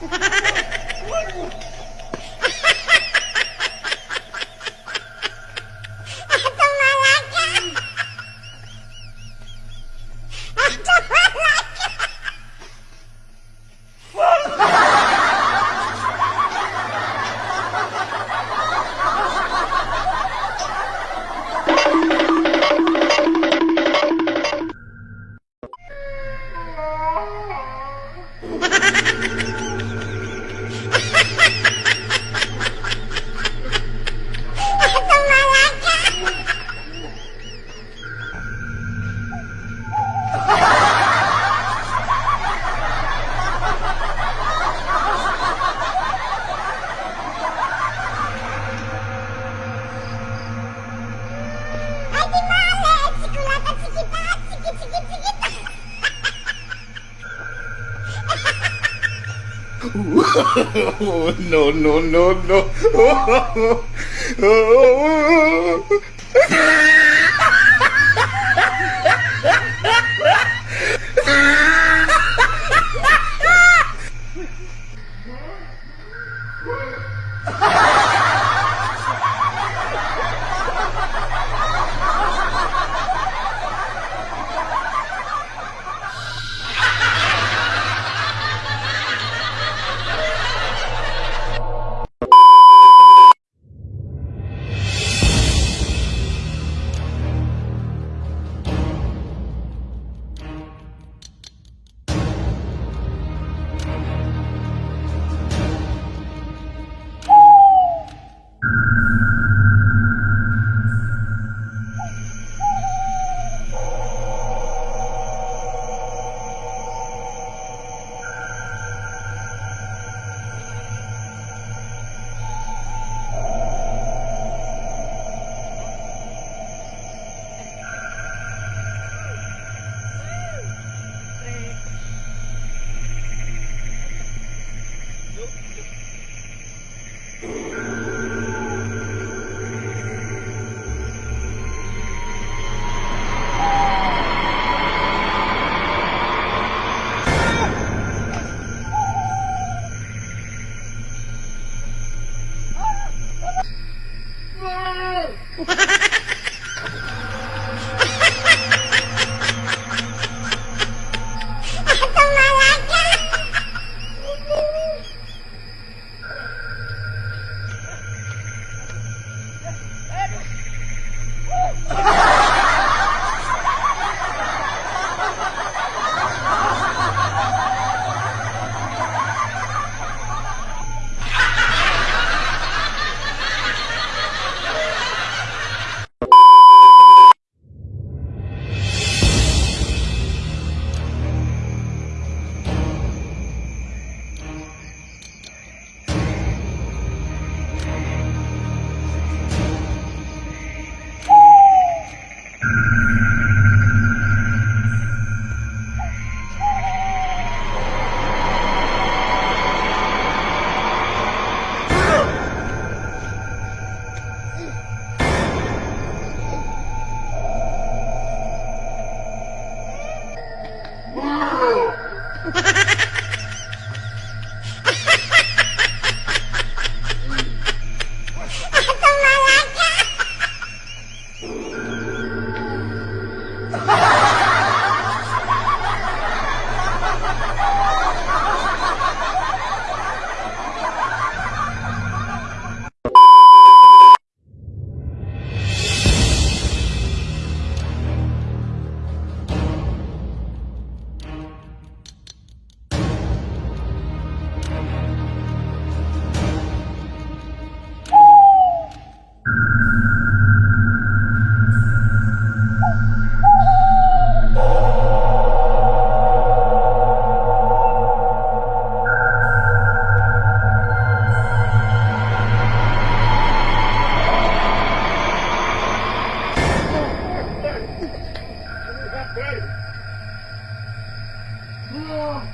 Oh, no, no, no, no. Oh,